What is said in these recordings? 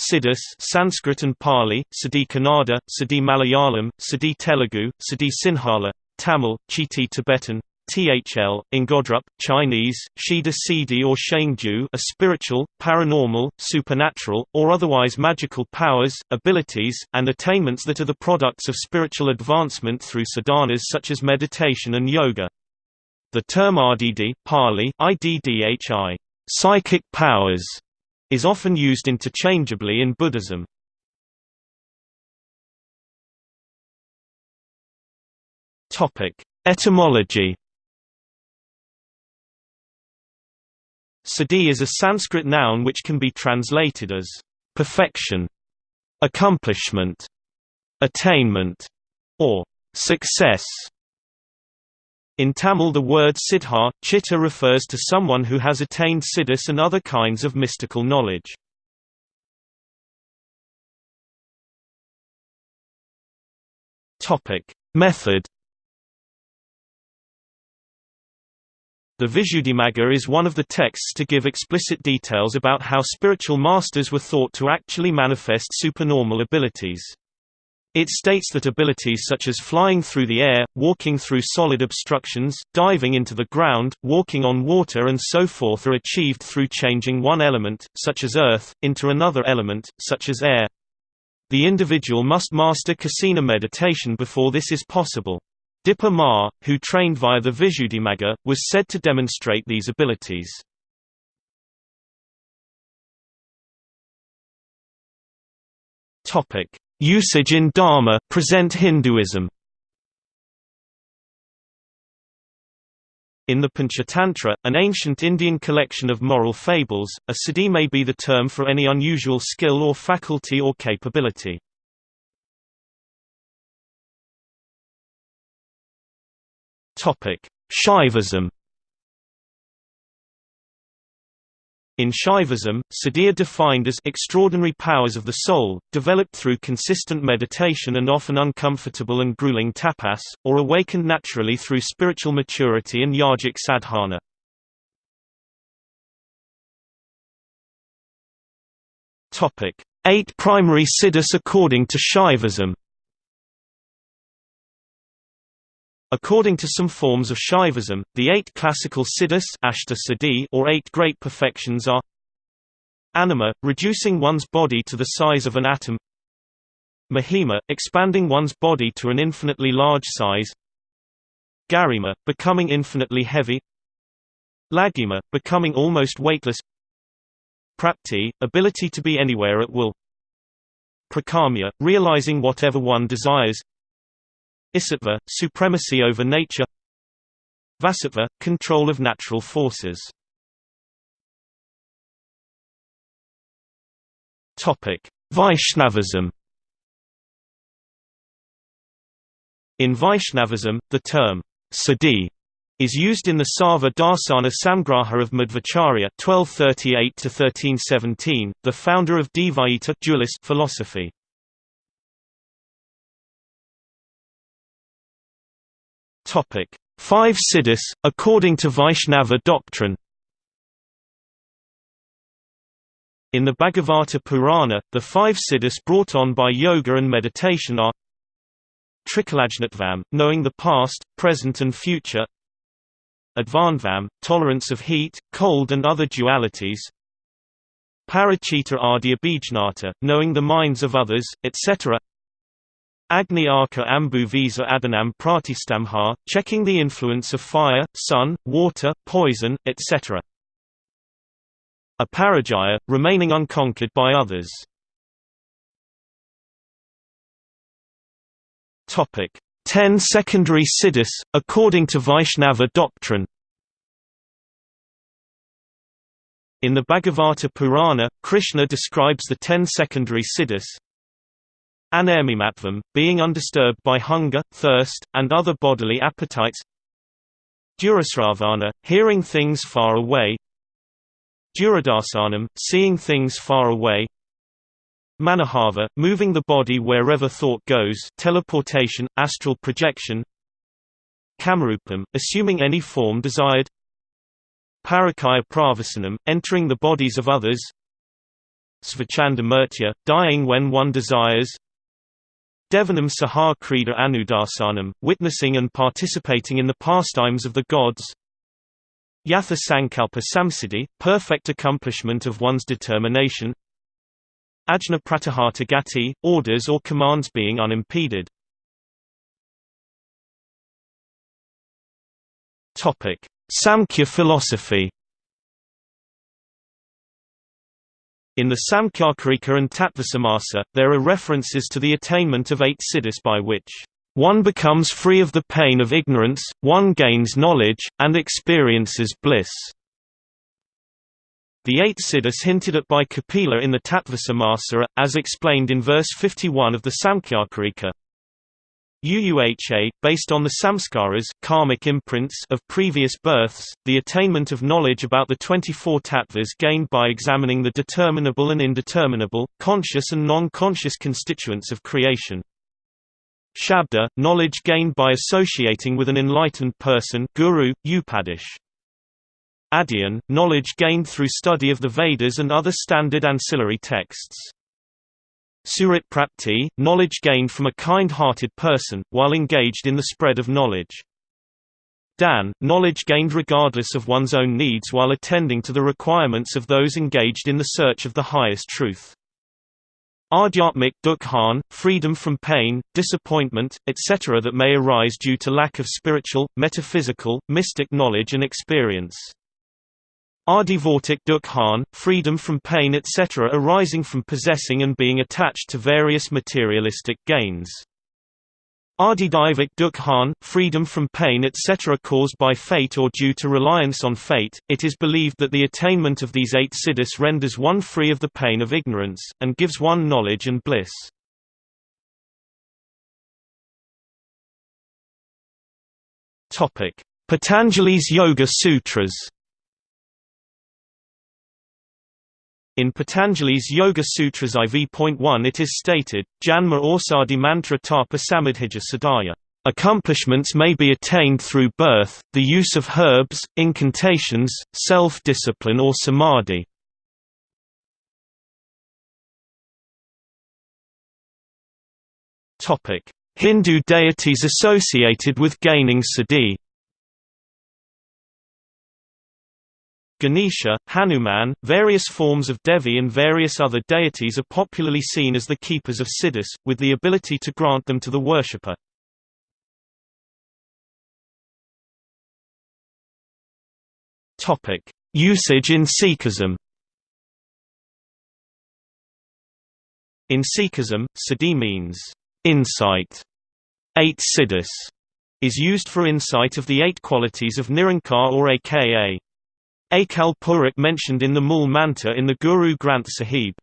Siddhis Sanskrit and Pali, Siddhi Kannada, Siddhi Malayalam, Siddhi Telugu, Siddhi Sinhala, Tamil, Chiti Tibetan, THL, Ingodrup, Chinese, Shida Siddhi or Shengju a spiritual, paranormal, supernatural, or otherwise magical powers, abilities, and attainments that are the products of spiritual advancement through sadhanas such as meditation and yoga. The term RDD Pali, IDDHI, psychic powers, is often used interchangeably in Buddhism. Etymology. Siddhi is a Sanskrit noun which can be translated as perfection, accomplishment, attainment, or success. In Tamil the word siddha, chitta refers to someone who has attained siddhis and other kinds of mystical knowledge. Method The Visuddhimagga is one of the texts to give explicit details about how spiritual masters were thought to actually manifest supernormal abilities. It states that abilities such as flying through the air, walking through solid obstructions, diving into the ground, walking on water and so forth are achieved through changing one element, such as earth, into another element, such as air. The individual must master kasina meditation before this is possible. Dipa Ma, who trained via the Visuddhimagga, was said to demonstrate these abilities. Topic: Usage in Dharma present Hinduism In the Panchatantra, an ancient Indian collection of moral fables, a siddhi may be the term for any unusual skill or faculty or capability. Shaivism In Shaivism, siddhi defined as extraordinary powers of the soul, developed through consistent meditation and often uncomfortable and grueling tapas, or awakened naturally through spiritual maturity and yogic sadhana. Eight primary siddhas according to Shaivism According to some forms of Shaivism, the eight classical siddhis or eight great perfections are Anima, reducing one's body to the size of an atom Mahima, expanding one's body to an infinitely large size Garima, becoming infinitely heavy Laghima, becoming almost weightless Prapti, ability to be anywhere at will Prakamya, realizing whatever one desires Isitva, supremacy over nature. Vasitva, control of natural forces. Vaishnavism. In Vaishnavism, the term siddhi is used in the Sarva Darsana Samgraha of Madhvacharya (1238–1317), the founder of Dvaita dualist philosophy. Five siddhis, according to Vaishnava doctrine In the Bhagavata Purana, the five siddhis brought on by yoga and meditation are Trikalajnatvam, knowing the past, present and future Advandvam, tolerance of heat, cold and other dualities Parachita Adhyabhijnata, knowing the minds of others, etc. Agni Arka Ambu Visa Adanam Pratistambha, checking the influence of fire, sun, water, poison, etc. Aparajaya, remaining unconquered by others. Ten secondary siddhis, according to Vaishnava doctrine In the Bhagavata Purana, Krishna describes the ten secondary siddhis, Anarmimatvam, being undisturbed by hunger, thirst, and other bodily appetites. Durasravana, hearing things far away. Duradasanam, seeing things far away. Manahava, moving the body wherever thought goes teleportation, astral projection. Kamarupam, assuming any form desired. Parakaya pravasanam, entering the bodies of others. Svachanda Murtya, dying when one desires Devanam Sahar Krida Anudarsanam, witnessing and participating in the pastimes of the gods. Yatha Sankalpa Samsiddhi, perfect accomplishment of one's determination. Ajna Pratihata Gati, orders or commands being unimpeded. Samkhya philosophy In the Samkhyakarika and Tattvasamasa, there are references to the attainment of eight siddhis by which one becomes free of the pain of ignorance, one gains knowledge, and experiences bliss. The eight siddhis hinted at by Kapila in the Tattvasamasa as explained in verse 51 of the Samkhyakarika, UUHA, based on the samskaras karmic imprints of previous births, the attainment of knowledge about the 24 tattvas gained by examining the determinable and indeterminable, conscious and non-conscious constituents of creation. Shabda, knowledge gained by associating with an enlightened person guru, upadish. Adyan, knowledge gained through study of the Vedas and other standard ancillary texts. Surit prapti, knowledge gained from a kind-hearted person, while engaged in the spread of knowledge. Dan, knowledge gained regardless of one's own needs while attending to the requirements of those engaged in the search of the highest truth. Adhyatmik dukhan, freedom from pain, disappointment, etc. that may arise due to lack of spiritual, metaphysical, mystic knowledge and experience. Adivortik dukhan, freedom from pain etc. arising from possessing and being attached to various materialistic gains. Adidivik dukhan, freedom from pain etc. caused by fate or due to reliance on fate. It is believed that the attainment of these eight siddhis renders one free of the pain of ignorance, and gives one knowledge and bliss. Patanjali's Yoga Sutras In Patanjali's Yoga Sutras IV.1 it is stated, Janma Orsadi Mantra Tapa Samadhija. Accomplishments may be attained through birth, the use of herbs, incantations, self-discipline or samadhi. Hindu deities associated with gaining siddhi Ganesha, Hanuman, various forms of Devi and various other deities are popularly seen as the keepers of siddhis, with the ability to grant them to the worshipper. Usage in Sikhism In Sikhism, siddhi means, insight. Eight siddhis is used for insight of the eight qualities of Nirankar or aka Akal Purakh mentioned in the Mool Mantra in the Guru Granth Sahib.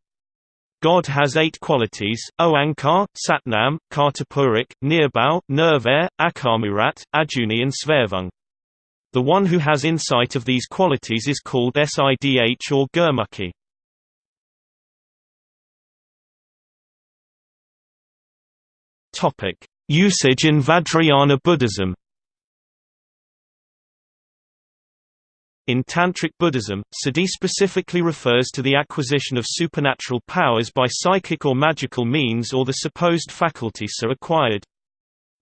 God has eight qualities, Oankar, Satnam, Kartapurik, Nirbhau, Nirvair, Akarmurat, Ajuni and Svarvung. The one who has insight of these qualities is called Sidh or Gurmukh. Usage in Vajrayana Buddhism In Tantric Buddhism, siddhi specifically refers to the acquisition of supernatural powers by psychic or magical means or the supposed faculty so acquired.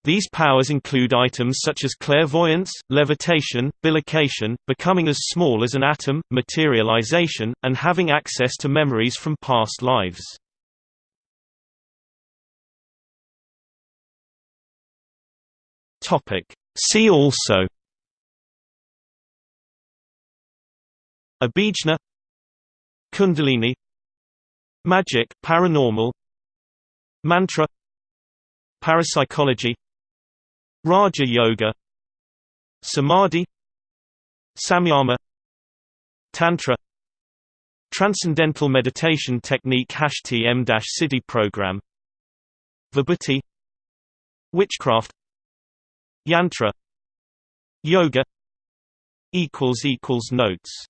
These powers include items such as clairvoyance, levitation, bilocation, becoming as small as an atom, materialization, and having access to memories from past lives. See also Abhijna Kundalini Magic paranormal Mantra Parapsychology Raja Yoga Samadhi Samyama Tantra Transcendental Meditation Technique TM-Siddhi Program Vibhuti Witchcraft Yantra Yoga Notes